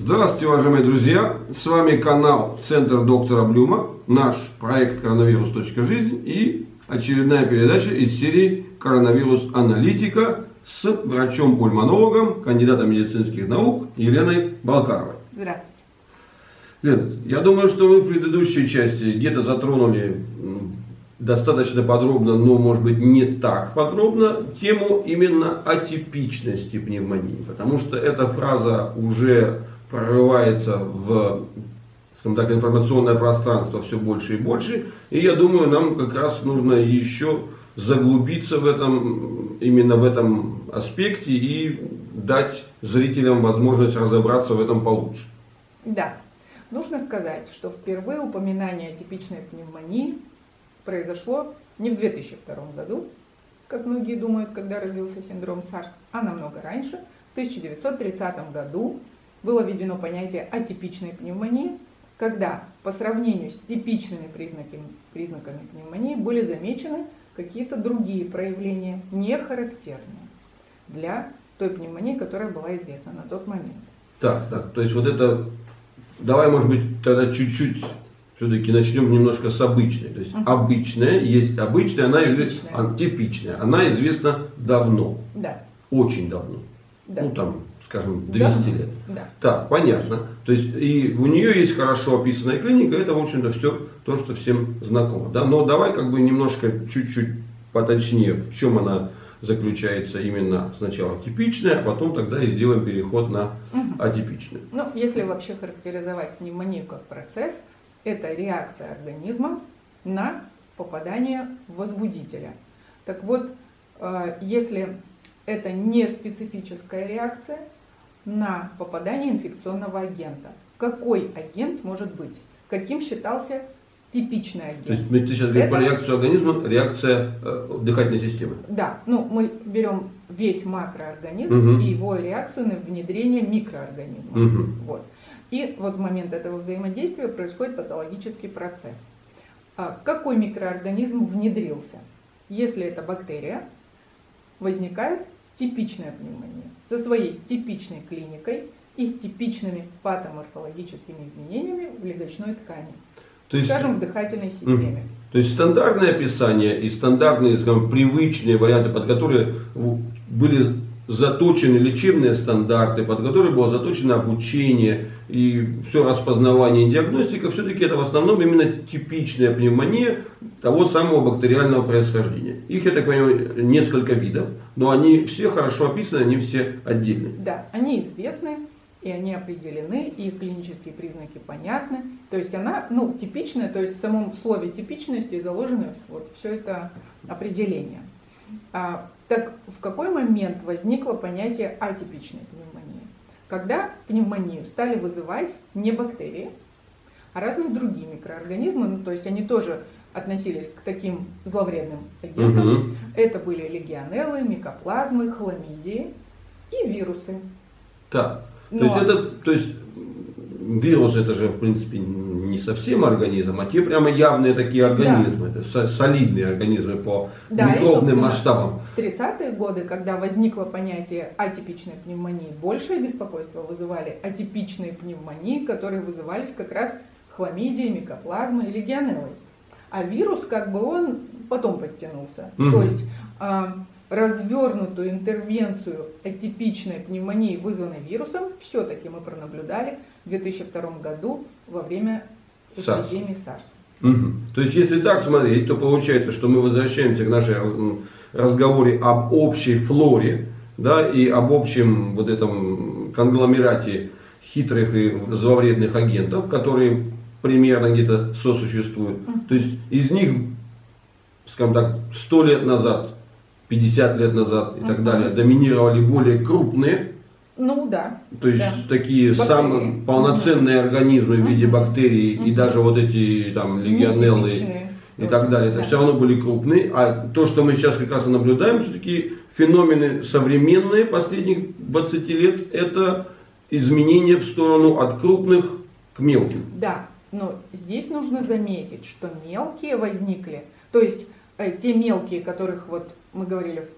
Здравствуйте, уважаемые друзья! С вами канал Центр доктора Блюма, наш проект коронавирус.жизнь и очередная передача из серии Коронавирус аналитика с врачом-пульмонологом, кандидатом медицинских наук Еленой Балкаровой. Здравствуйте. Лен, я думаю, что мы в предыдущей части где-то затронули достаточно подробно, но может быть не так подробно, тему именно атипичности пневмонии. Потому что эта фраза уже прорывается в скажем так, информационное пространство все больше и больше. И я думаю, нам как раз нужно еще заглубиться в этом, именно в этом аспекте и дать зрителям возможность разобраться в этом получше. Да. Нужно сказать, что впервые упоминание о типичной пневмонии произошло не в 2002 году, как многие думают, когда развился синдром САРС, а намного раньше, в 1930 году было введено понятие атипичной пневмонии, когда по сравнению с типичными признаками, признаками пневмонии были замечены какие-то другие проявления, не характерные для той пневмонии, которая была известна на тот момент. Так, так, то есть вот это, давай, может быть, тогда чуть-чуть все-таки начнем немножко с обычной. То есть угу. обычная, есть обычная, она типичная. Известна, типичная. Она известна давно. Да. Очень давно. Да. Ну там скажем, 200 да. лет. Да. Так, понятно. То есть и у нее есть хорошо описанная клиника, это, в общем-то, все то, что всем знакомо. Да? Но давай как бы немножко, чуть-чуть поточнее, в чем она заключается именно сначала типичная, а потом тогда и сделаем переход на атипичную. Ну, если вообще характеризовать пневмонию как процесс, это реакция организма на попадание возбудителя. Так вот, э, если это не специфическая реакция, на попадание инфекционного агента. Какой агент может быть? Каким считался типичный агент? То есть мы сейчас говорим про реакцию организма, реакция э, дыхательной системы. Да, ну мы берем весь макроорганизм угу. и его реакцию на внедрение микроорганизма. Угу. Вот. И вот в момент этого взаимодействия происходит патологический процесс. А какой микроорганизм внедрился? Если это бактерия, возникает типичная пневмония со своей типичной клиникой и с типичными патоморфологическими изменениями в легочной ткани, то есть, скажем, в дыхательной системе. То есть стандартное описание и стандартные, скажем, привычные варианты, под которые были заточены лечебные стандарты, под которые было заточено обучение и все распознавание и диагностика, все-таки это в основном именно типичная пневмония того самого бактериального происхождения. Их, я так понимаю, несколько видов, но они все хорошо описаны, они все отдельные. Да, они известны, и они определены, и клинические признаки понятны. То есть она, ну, типичная, то есть в самом слове типичности заложено вот все это определение. А, так в какой момент возникло понятие атипичной пневмонии? Когда пневмонию стали вызывать не бактерии, а разные другие микроорганизмы, ну, то есть они тоже относились к таким зловредным агентам. Угу. Это были легионеллы, микоплазмы, хламидии и вирусы. Так, Но... то есть это, то есть вирус это же в принципе не совсем организм, а те прямо явные такие организмы, да. это солидные организмы по да, микробным масштабам. В 30-е годы, когда возникло понятие атипичной пневмонии, большее беспокойство вызывали атипичные пневмонии, которые вызывались как раз хламидией, микоплазмой и легионеллой. А вирус, как бы он потом подтянулся. Угу. То есть а, развернутую интервенцию атипичной пневмонии, вызванной вирусом, все-таки мы пронаблюдали в 2002 году во время эпидемии SARS. Угу. То есть, если так смотреть, то получается, что мы возвращаемся к нашей разговоре об общей флоре, да, и об общем вот этом конгломерате хитрых и зловредных агентов, которые примерно где-то сосуществуют. То есть из них, скажем так, 100 лет назад, 50 лет назад и так далее доминировали более крупные ну да. То есть да. такие бактерии. самые полноценные организмы в виде бактерий и даже вот эти там легионеллы и так далее. Это да. все равно были крупные. А то, что мы сейчас как раз и наблюдаем, все-таки феномены современные последних 20 лет, это изменение в сторону от крупных к мелким. Да, но здесь нужно заметить, что мелкие возникли, то есть э, те мелкие, которых вот мы говорили в,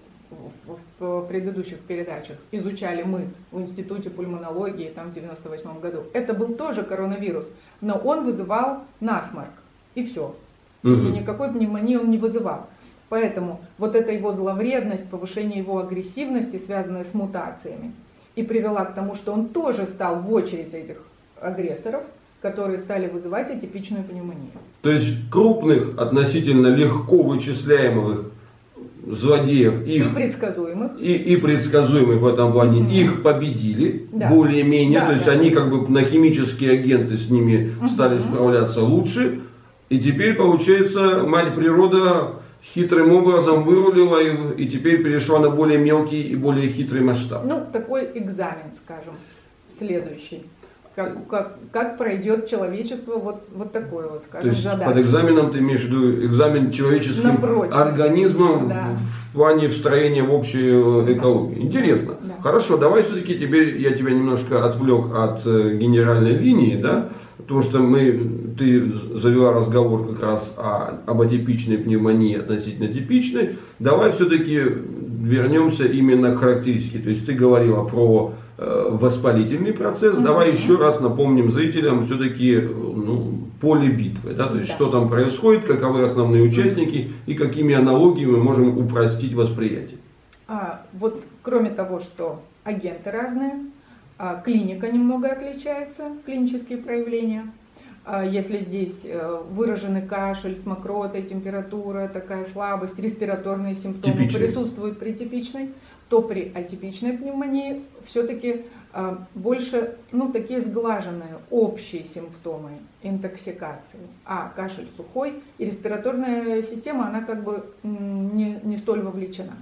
в предыдущих передачах изучали мы в Институте пульмонологии там в 98 году, это был тоже коронавирус, но он вызывал насморк, и все. Мгм. И никакой пневмонии он не вызывал. Поэтому вот эта его зловредность, повышение его агрессивности, связанная с мутациями, и привела к тому, что он тоже стал в очередь этих агрессоров, которые стали вызывать атипичную пневмонию. То есть крупных, относительно легко вычисляемых злодеев, И их предсказуемых. и, и предсказуемых в этом плане, Мгм. их победили Да. более-менее, Да, то есть да. они как бы на химические агенты с ними стали Мгм. справляться лучше, и теперь получается мать природа хитрым образом вырулила и, и теперь перешла на более мелкий и более хитрый масштаб. Ну, такой экзамен, скажем, следующий. Как, как, как пройдет человечество вот, вот такой вот, То скажем, есть задачу. под экзаменом ты имеешь в виду экзамен человеческим организмом Да. в плане встроения в общую э, экологию. Интересно. Да. Хорошо, давай все-таки теперь я тебя немножко отвлек от э, генеральной линии, да, потому что мы, ты завела разговор как раз о, об атипичной пневмонии относительно типичной. Давай все-таки вернемся именно к характеристике. То есть ты говорила про воспалительный процесс. Мгм. Давай еще раз напомним зрителям все-таки ну, поле битвы. Да? То есть Да. что там происходит, каковы основные участники и какими аналогиями мы можем упростить восприятие. А, вот кроме того, что агенты разные, а, клиника немного отличается, клинические проявления. А, Если здесь э, выраженный кашель с мокротой, температура, такая слабость, респираторные симптомы Типичные. присутствуют при типичной, то при атипичной пневмонии все-таки больше ну, такие сглаженные общие симптомы интоксикации. А кашель сухой и респираторная система, она как бы не, не столь вовлечена.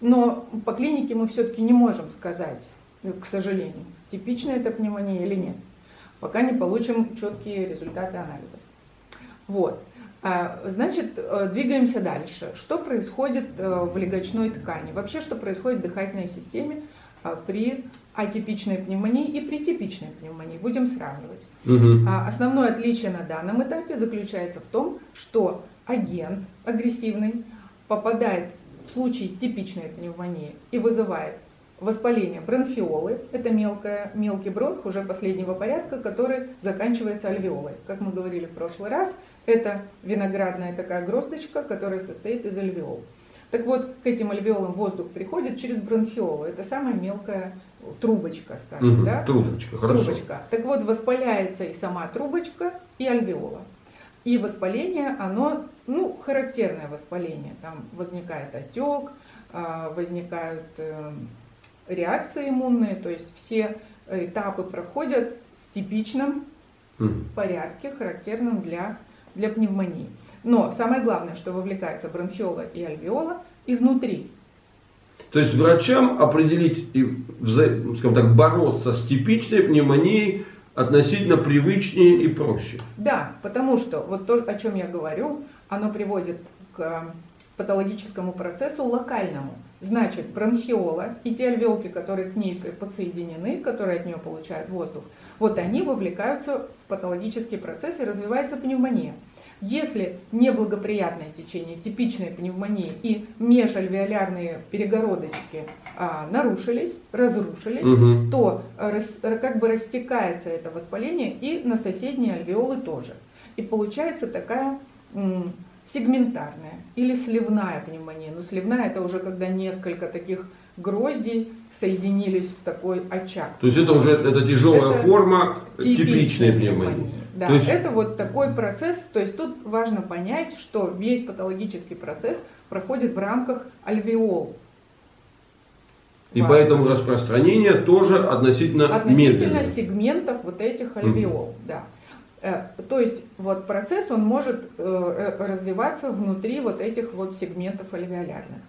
Но по клинике мы все-таки не можем сказать, к сожалению, типичная это пневмония или нет, пока не получим четкие результаты анализов. Вот. А, Значит, э, двигаемся дальше. Что происходит э, в легочной ткани? Вообще, что происходит в дыхательной системе а, при атипичной пневмонии и при типичной пневмонии? Будем сравнивать. А Основное отличие на данном этапе заключается в том, что агент агрессивный попадает в случае типичной пневмонии и вызывает воспаление бронхиолы, это мелкая, мелкий бронх уже последнего порядка, который заканчивается альвеолой. Как мы говорили в прошлый раз, это виноградная такая гроздочка, которая состоит из альвеол. Так вот, к этим альвеолам воздух приходит через бронхиолу. Это самая мелкая трубочка, скажем, Мгм. да? Трубочка, хорошо. Трубочка. Так вот, воспаляется и сама трубочка, и альвеола. И воспаление, оно, ну, характерное воспаление. Там возникает отек, а, возникают э, реакции иммунные, то есть все этапы проходят в типичном порядке, характерном для, для пневмонии. Но самое главное, что вовлекается бронхиола и альвеола изнутри. То есть врачам определить и, скажем так, бороться с типичной пневмонией относительно привычнее и проще. Да, потому что вот то, о чем я говорю, оно приводит к э, патологическому процессу локальному. Значит, бронхиола и те альвеолки, которые к ней подсоединены, которые от нее получают воздух, вот они вовлекаются в патологический процесс и развивается пневмония. Если неблагоприятное течение типичной пневмонии и межальвеолярные перегородочки а, нарушились, разрушились, Мгм. то э, рас- э, как бы растекается это воспаление и на соседние альвеолы тоже. И получается такая сегментарная или сливная пневмония. Но сливная это уже когда несколько таких гроздей соединились в такой очаг. То есть это уже это тяжелая Это форма типичной пневмонии. Да, То есть- это вот такой процесс, то есть тут важно понять, что весь патологический процесс проходит в рамках альвеол. И Важно. поэтому распространение тоже относительно, относительно медленное. сегментов вот этих альвеол, да. Э, То есть вот процесс он может э, р- развиваться внутри вот этих вот сегментов альвеолярных.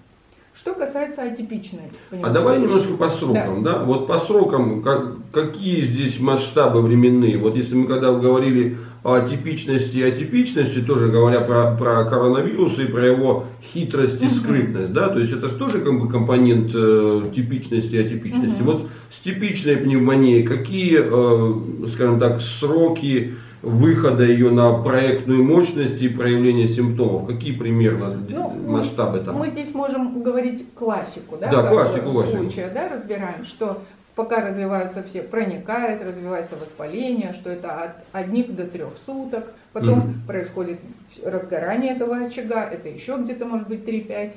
Что касается атипичной. А давай немножко по срокам, да? Вот по срокам, как- какие здесь масштабы временные? Вот если мы когда говорили о типичности и атипичности, тоже говоря про, про коронавирус и про его хитрость и скрытность, да? То есть это же тоже как бы компонент э, типичности и атипичности. Мгм. Вот с типичной пневмонией какие, э, скажем так, сроки выхода ее на проектную мощность и проявление симптомов? Какие примерно Ну, масштабы там? мы здесь можем говорить классику, да, Да, классику, классику. случая, да, разбираем, что пока развиваются все, проникает, развивается воспаление, что это от одних до трех суток, потом Мгм. происходит разгорание этого очага, это еще где-то может быть 3-5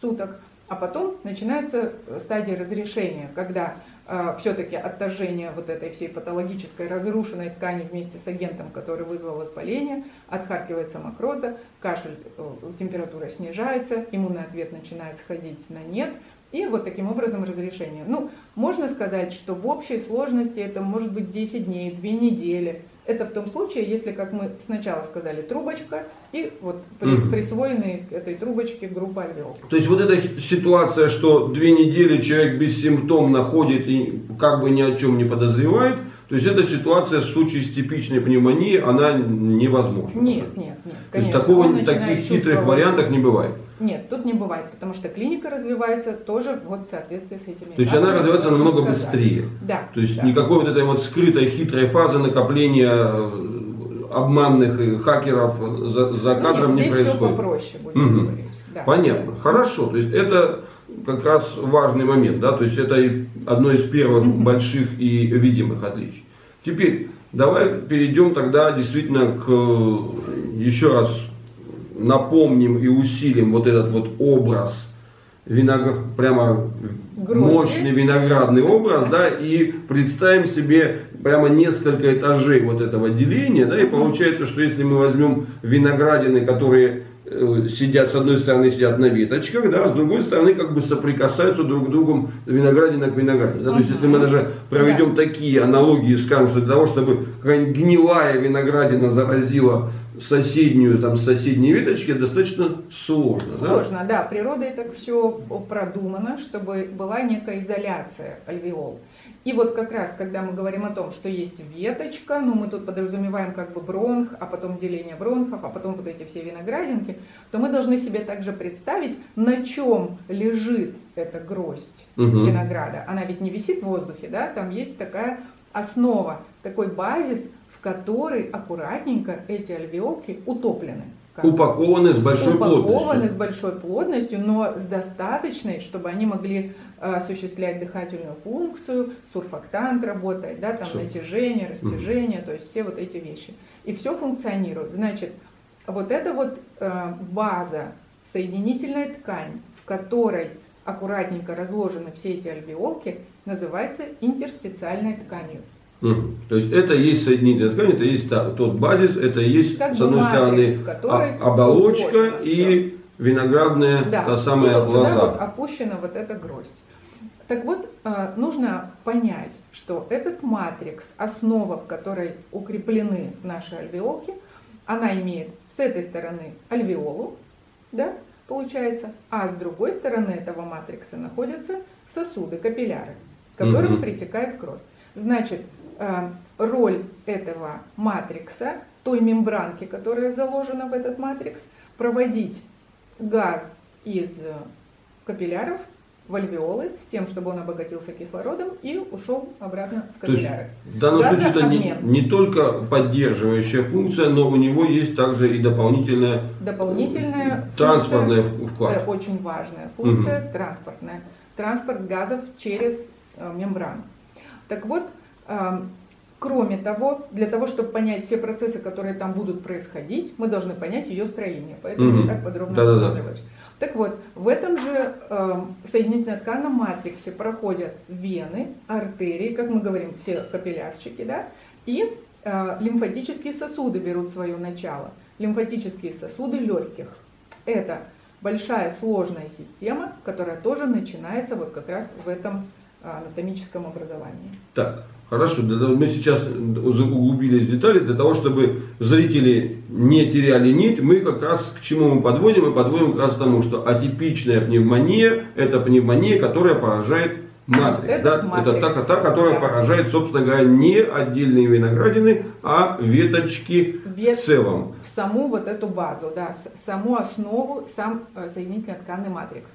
суток, а потом начинается стадия разрешения, когда все-таки отторжение вот этой всей патологической разрушенной ткани вместе с агентом, который вызвал воспаление, отхаркивается мокрота, кашель, э, температура снижается, иммунный ответ начинает сходить на нет, и вот таким образом разрешение. Ну, можно сказать, что в общей сложности это может быть 10 дней, 2 недели. Это в том случае, если, как мы сначала сказали, трубочка и вот Мгм. присвоенные к этой трубочке группа альвеол. То есть вот эта ситуация, что две недели человек бессимптомно ходит и как бы ни о чем не подозревает, то есть эта ситуация в случае с типичной пневмонией, она невозможна. Нет, нет, нет. То есть конечно, такого, таких хитрых вариантов не бывает. Нет, тут не бывает, потому что клиника развивается тоже вот в соответствии с этими. То есть она развивается намного сказали. быстрее. Да. То есть да. никакой вот этой вот скрытой хитрой фазы накопления э, обманных э, хакеров за, за Ну, кадром нет, не здесь все происходит. попроще будем Мгм. говорить. Да. Понятно. Хорошо. То есть это как раз важный момент, да, то есть это одно из первых больших и видимых отличий. Теперь давай перейдем тогда действительно к э, еще раз напомним и усилим вот этот вот образ виноград, прямо Грозди. мощный виноградный образ, да, и представим себе прямо несколько этажей вот этого деления, да, и получается, что если мы возьмем виноградины, которые сидят, с одной стороны сидят на веточках, да, а с другой стороны как бы соприкасаются друг к другу виноградина к виноградине. Да? То есть если мы даже проведем такие аналогии, скажем, что для того, чтобы какая-нибудь гнилая виноградина заразила соседнюю, там, соседние веточки, достаточно сложно. да? Сложно, да. Природой так все продумано, чтобы была некая изоляция альвеол. И вот как раз, когда мы говорим о том, что есть веточка, ну мы тут подразумеваем как бы бронх, а потом деление бронхов, а потом вот эти все виноградинки, то мы должны себе также представить, на чем лежит эта гроздь Мгм. винограда. Она ведь не висит в воздухе, да, там есть такая основа, такой базис, в который аккуратненько эти альвеолки утоплены. Как Упакованы с большой упакованы плотностью. с большой плотностью, но с достаточной, чтобы они могли э, осуществлять дыхательную функцию, сурфактант работает, да, там Всё. натяжение, растяжение, то есть все вот эти вещи. И все функционирует. Значит, вот эта вот э, база, соединительная ткань, в которой аккуратненько разложены все эти альвеолки, называется интерстициальной тканью. Мгм. То есть это и есть соединительная ткань, это и есть та- тот базис, это и есть, Как с одной матрикс, стороны, а- оболочка и виноградная, Да, та самая и вот сюда лоза. вот опущена вот эта гроздь. Так вот, э, нужно понять, что этот матрикс, основа, в которой укреплены наши альвеолки, она имеет с этой стороны альвеолу, да, получается, а с другой стороны этого матрикса находятся сосуды, капилляры, к которым Мгм. притекает кровь. Значит, роль этого матрикса, той мембранки, которая заложена в этот матрикс, проводить газ из э, капилляров в альвеолы с тем, чтобы он обогатился кислородом и ушел обратно в То есть капилляры. в данном случае это не, Газообмен. не только поддерживающая функция, но у него есть также и дополнительная Дополнительная транспортная функция, вклад. э, очень важная функция транспортная. Транспорт газов через э, мембрану. Так вот, э, кроме того, для того, чтобы понять все процессы, которые там будут происходить, мы должны понять ее строение. Поэтому Мгм. не так подробно Да-да-да. останавливаюсь. Так вот, в этом же э, соединительно-тканном матриксе проходят вены, артерии, как мы говорим, все капиллярчики, да, и э, лимфатические сосуды берут свое начало. Лимфатические сосуды легких. Это большая сложная система, которая тоже начинается вот как раз в этом э, анатомическом образовании. Так, хорошо, мы сейчас углубились в детали, для того, чтобы зрители не теряли нить, мы как раз к чему мы подводим? Мы подводим как раз к тому, что атипичная пневмония – это пневмония, которая поражает матрикс. Этот да? матрикс, Это та, та, которая да. поражает, собственно говоря, не отдельные виноградины, а веточки Вет- в целом. в саму вот эту базу, да, саму основу, сам э, соединительно-тканный матрикс.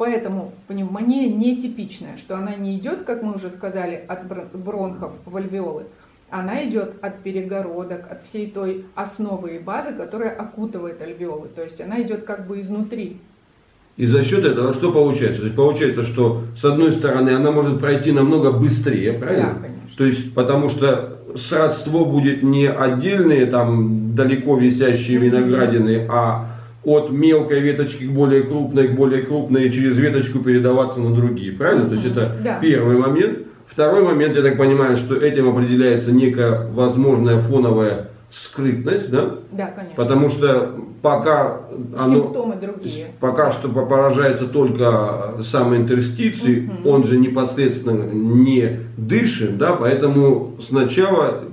Поэтому пневмония нетипичная, что она не идет, как мы уже сказали, от бр- бронхов в альвеолы, она идет от перегородок, от всей той основы и базы, которая окутывает альвеолы. То есть она идет как бы изнутри. И за счет этого что получается? То есть получается, что с одной стороны она может пройти намного быстрее, правильно? Да, конечно. То есть потому что сродство будет не отдельные там далеко висящие виноградины, а от мелкой веточки к более крупной, к более крупной, и через веточку передаваться на другие, правильно? То есть это Да. первый момент. Второй момент, я так понимаю, что этим определяется некая возможная фоновая скрытность, да? Да, конечно. Потому что пока оно... Симптомы другие. Пока что поражается только сам интерстиций, Мгм. он же непосредственно не дышит, да, поэтому сначала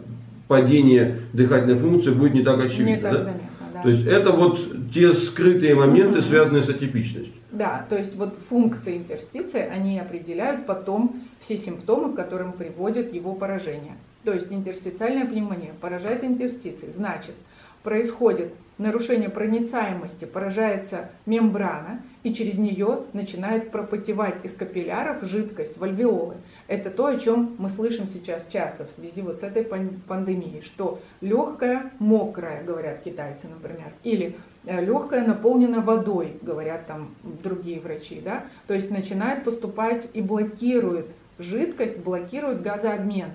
падение дыхательной функции будет не так очевидно. Не так да? заметно, да. То есть это вот те скрытые моменты, связанные с атипичностью. Да, то есть вот функции интерстиции, они определяют потом все симптомы, к которым приводит его поражение. То есть интерстициальная пневмония поражает интерстиции, значит, происходит нарушение проницаемости, поражается мембрана, и через нее начинает пропотевать из капилляров жидкость в альвеолы. Это то, о чем мы слышим сейчас часто в связи вот с этой пан- пандемией, что легкая, мокрая, говорят китайцы, например, или легкая наполнена водой, говорят там другие врачи, да, то есть начинает поступать и блокирует жидкость, блокирует газообмен.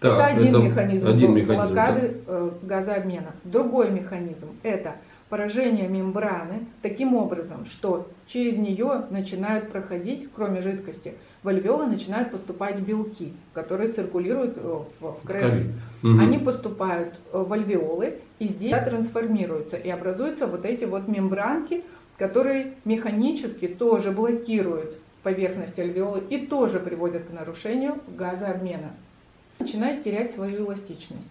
Это Так, один это механизм, один механизм, блокады э, газообмена. Другой механизм – это поражение мембраны таким образом, что через нее начинают проходить, кроме жидкости, в альвеолы начинают поступать белки, которые циркулируют э, в, в крови. Мгм. Они поступают э, в альвеолы и здесь трансформируются и образуются вот эти вот мембранки, которые механически тоже блокируют поверхность альвеолы и тоже приводят к нарушению газообмена. Начинает терять свою эластичность.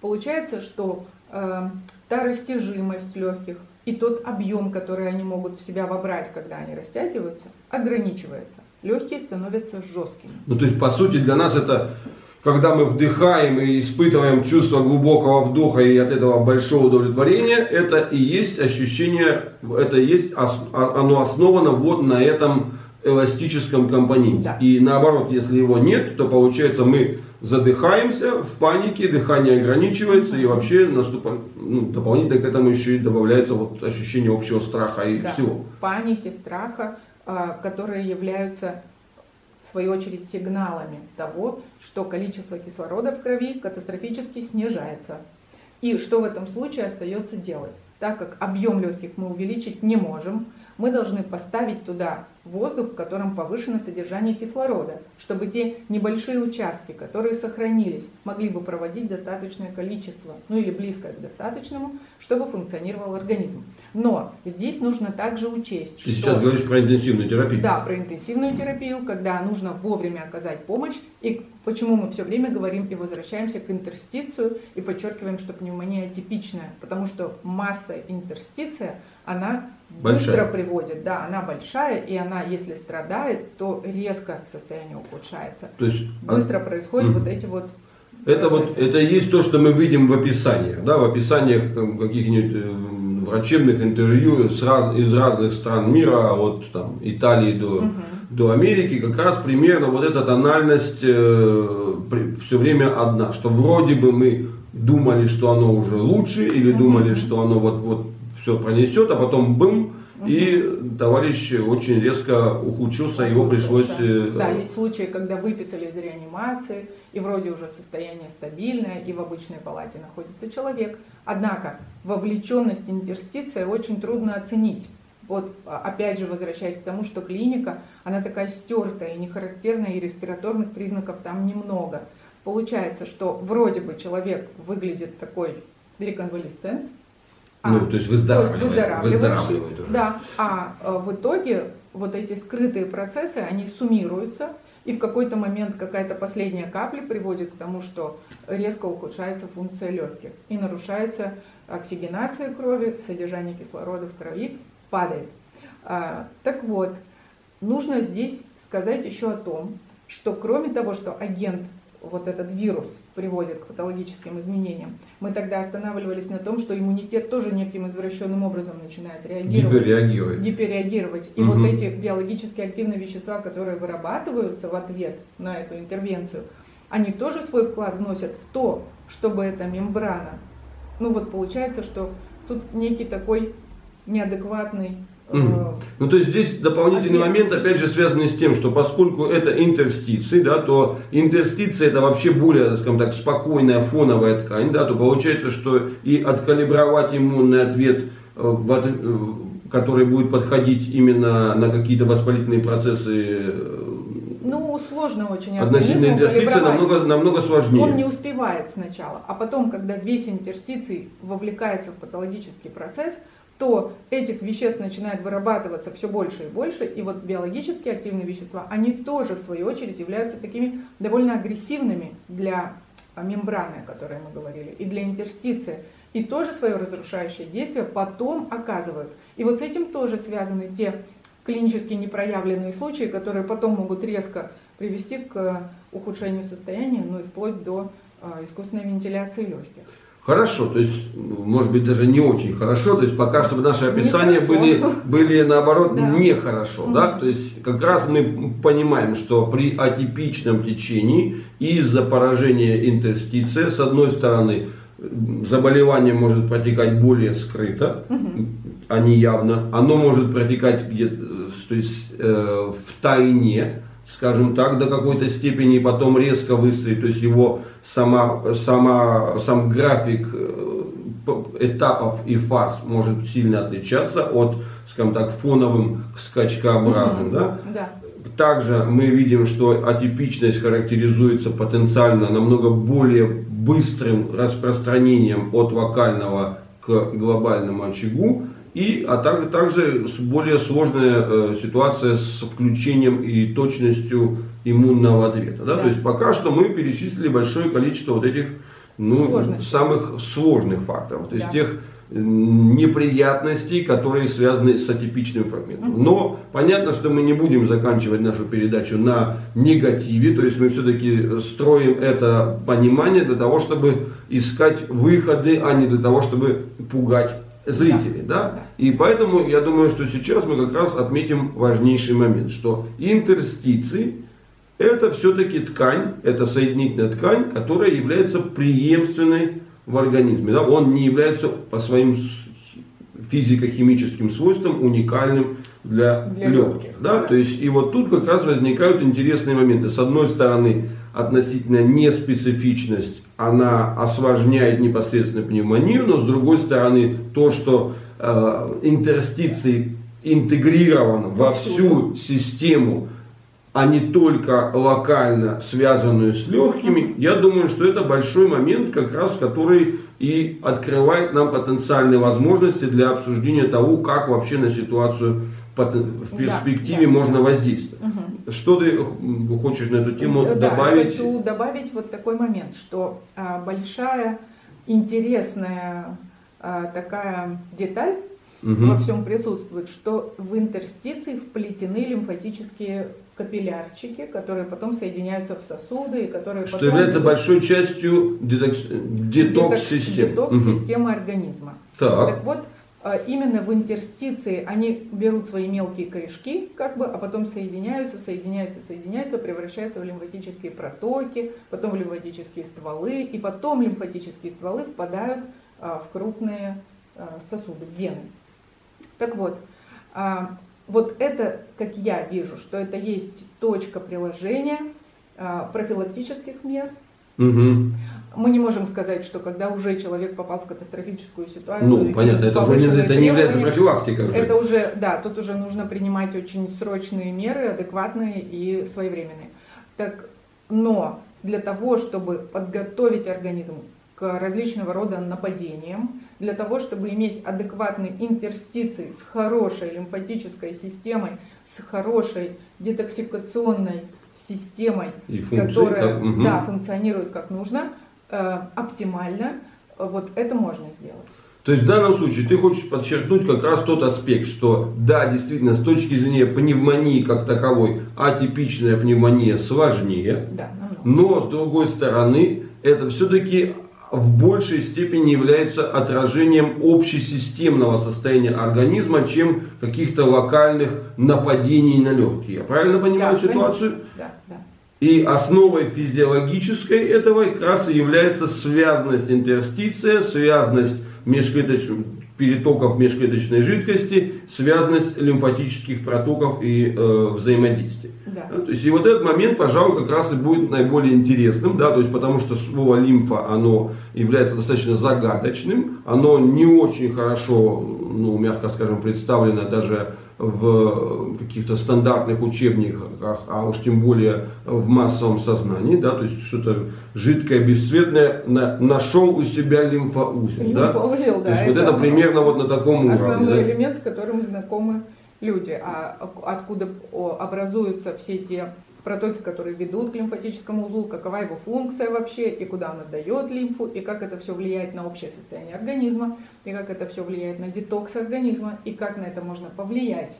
Получается, что э, та растяжимость легких и тот объем, который они могут в себя вобрать, когда они растягиваются, ограничивается. Легкие становятся жесткими. Ну, то есть, по сути, для нас это, когда мы вдыхаем и испытываем чувство глубокого вдоха и от этого большого удовлетворения, это и есть ощущение, это и есть, оно основано вот на этом эластическом компоненте. Да. И наоборот, если его нет, то получается мы задыхаемся в панике, дыхание ограничивается и вообще наступает, ну, дополнительно к этому еще и добавляется вот ощущение общего страха и Да. всего. паники, страха, а, которые являются в свою очередь сигналами того, что количество кислорода в крови катастрофически снижается. И что в этом случае остается делать? Так как объем легких мы увеличить не можем, мы должны поставить туда воздух, в котором повышено содержание кислорода, чтобы те небольшие участки, которые сохранились, могли бы проводить достаточное количество, ну или близкое к достаточному, чтобы функционировал организм. Но здесь нужно также учесть, Ты сейчас говоришь про интенсивную терапию. да, про интенсивную терапию, когда нужно вовремя оказать помощь. И почему мы все время говорим и возвращаемся к интерстицию и подчеркиваем, что пневмония типичная, потому что масса интерстиция, она быстро Большая. приводит, да, она большая, и она, если страдает, то резко состояние ухудшается. То есть, а- Быстро происходят Мгм. вот эти вот Это вот процессы. это и есть то, что мы видим в описаниях, да, в описаниях каких-нибудь э, врачебных интервью с раз- из разных стран мира, от там, Италии до, Мгм. до Америки, как раз примерно вот эта тональность все время одна, что вроде бы мы думали, что оно уже лучше, или Мгм. думали, что оно вот вот все пронесет, а потом бым, и товарищ очень резко ухудшился, его пришлось э, Да, есть случаи, когда выписали из реанимации, и вроде уже состояние стабильное, и в обычной палате находится человек. Однако вовлеченность интерстиция очень трудно оценить. Вот а, опять же возвращаясь к тому, что клиника, она такая стертая и нехарактерная, и респираторных признаков там немного. Получается, что вроде бы человек выглядит такой реконвалесцент, а ну, то есть выздоравливает, то есть выздоравливающий. выздоравливает уже. Да, а э, в итоге вот эти скрытые процессы, они суммируются, и в какой-то момент какая-то последняя капля приводит к тому, что резко ухудшается функция легких и нарушается оксигенация крови, содержание кислорода в крови падает. А, Так вот, нужно здесь сказать еще о том, что кроме того, что агент, вот этот вирус, приводит к патологическим изменениям, мы тогда останавливались на том, что иммунитет тоже неким извращенным образом начинает реагировать Гиперреагирует. гиперреагировать. И Мгм. вот эти биологически активные вещества, которые вырабатываются в ответ на эту интервенцию, они тоже свой вклад вносят в то, чтобы эта мембрана, ну вот получается, что тут некий такой неадекватный Мгм. Ну, то есть здесь дополнительный Ответ. момент, опять же, связанный с тем, что поскольку это интерстиции, да, то интерстиция это вообще более, скажем так, спокойная фоновая ткань, да, то получается, что и откалибровать иммунный ответ, э, э, который будет подходить именно на какие-то воспалительные процессы Ну, сложно очень относительно интерстиции, намного, намного сложнее. Он не успевает сначала, а потом, когда весь интерстиций вовлекается в патологический процесс, то этих веществ начинает вырабатываться все больше и больше, и вот биологически активные вещества, они тоже, в свою очередь, являются такими довольно агрессивными для а, мембраны, о которой мы говорили, и для интерстиции, и тоже свое разрушающее действие потом оказывают. И вот с этим тоже связаны те клинически непроявленные случаи, которые потом могут резко привести к ухудшению состояния, ну и вплоть до а, искусственной вентиляции легких. Хорошо, то есть, может быть, даже не очень хорошо, то есть пока чтобы наши описания были, были наоборот Да. нехорошо, да, Мгм. то есть как раз мы понимаем, что при атипичном течении из-за поражения интерстиция, с одной стороны, заболевание может протекать более скрыто, а не явно, оно может протекать где-то, то есть э, в тайне, скажем так, до какой-то степени, и потом резко выстрелить, то есть его сама, сама, сам график э, этапов и фаз может сильно отличаться от, скажем так, фоновым скачкообразным, да? Да. Также мы видим, что атипичность характеризуется потенциально намного более быстрым распространением от локального к глобальному очагу. И, а также, также более сложная э, ситуация с включением и точностью иммунного ответа. Да? Да. То есть пока что мы перечислили большое количество вот этих ну, Сложностей. самых сложных факторов. То есть Да. тех м, неприятностей, которые связаны с атипичным фрагментом. Но понятно, что мы не будем заканчивать нашу передачу на негативе, то есть мы все-таки строим это понимание для того, чтобы искать выходы, а не для того, чтобы пугать зрителей. Да. Да. И поэтому я думаю, что сейчас мы как раз отметим важнейший момент, что интерстиции это все-таки ткань, это соединительная ткань, которая является преемственной в организме. Да? Он не является по своим физико-химическим свойствам уникальным для, Для легких. легких, Да? да. То есть, и вот тут как раз возникают интересные моменты. С одной стороны, относительно неспецифичность, она осложняет непосредственно пневмонию, но с другой стороны, то, что э, интерстиций интегрирован во всю систему а не только локально связанную с легкими, я думаю, что это большой момент, как раз который и открывает нам потенциальные возможности для обсуждения того, как вообще на ситуацию в перспективе да, можно да. воздействовать. Мгм. Что ты хочешь на эту тему Да, добавить? хочу добавить вот такой момент, что а, большая интересная а, такая деталь Мгм. во всем присутствует, что в интерстиции вплетены лимфатические капиллярчики, которые потом соединяются в сосуды и которые Что потом является идут- большой частью детокс- детокс-системы. Мгм. детокс-системы организма. Так. Так вот, а, именно в интерстиции они берут свои мелкие корешки, как бы, а потом соединяются, соединяются, соединяются, превращаются в лимфатические протоки, потом в лимфатические стволы, и потом лимфатические стволы впадают а, в крупные а, сосуды, в вены. Так вот, а, вот это, как я вижу, что это есть точка приложения а, профилактических мер, Мгм. мы не можем сказать, что когда уже человек попал в катастрофическую ситуацию, Ну, понятно, это уже не, это не является профилактикой уже. Это уже, да, тут уже нужно принимать очень срочные меры, адекватные и своевременные. Так, но для того, чтобы подготовить организм к различного рода нападениям, для того, чтобы иметь адекватные интерстиции с хорошей лимфатической системой, с хорошей детоксикационной системой, И функции, которая так, мгм. да, функционирует как нужно, э, оптимально, вот это можно сделать. То есть в данном случае ты хочешь подчеркнуть как раз тот аспект, что да, действительно, с точки зрения пневмонии как таковой, атипичная пневмония сложнее, Да, намного. но с другой стороны, это все-таки в большей степени является отражением общесистемного состояния организма, чем каких-то локальных нападений на легкие. Я правильно понимаю Да, ситуацию? Да, да. И основой физиологической этого как раз и является связность интерстиция, связность межклеточных перетоков межклеточной жидкости, связность лимфатических протоков и э, взаимодействия. Да. Да, то есть и вот этот момент, пожалуй, как раз и будет наиболее интересным, да, то есть потому что слово лимфа, оно является достаточно загадочным, оно не очень хорошо, ну, мягко скажем, представлено даже в каких-то стандартных учебниках, а уж тем более в массовом сознании, да, то есть что-то жидкое, бесцветное, на- нашел у себя лимфоузел, да? Лимфоузел, То есть да, вот это примерно вот на таком уровне, Основной да? элемент, с которым знакомы люди. А откуда о, образуются все те протоки, которые ведут к лимфатическому узлу, какова его функция вообще, и куда он отдает лимфу, и как это все влияет на общее состояние организма, и как это все влияет на детокс организма, и как на это можно повлиять.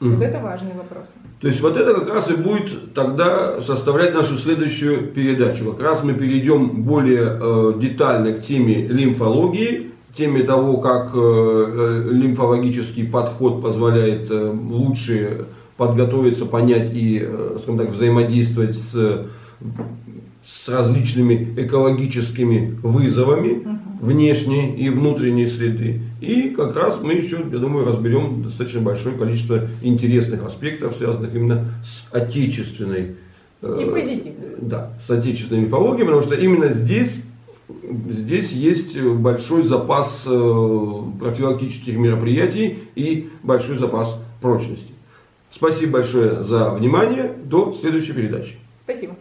Мгм. Вот это важные вопросы. То есть вот это как раз и будет тогда составлять нашу следующую передачу. Как раз мы перейдем более э, детально к теме лимфологии, теме того, как э, э, лимфологический подход позволяет э, лучше подготовиться, понять и, э, скажем так, взаимодействовать с, с различными экологическими вызовами внешней и внутренней среды. И как раз мы еще, я думаю, разберем достаточно большое количество интересных аспектов, связанных именно с отечественной э, И да, с отечественной мифологией, потому что именно здесь, здесь есть большой запас э, профилактических мероприятий и большой запас прочности. Спасибо большое за внимание. До следующей передачи. Спасибо.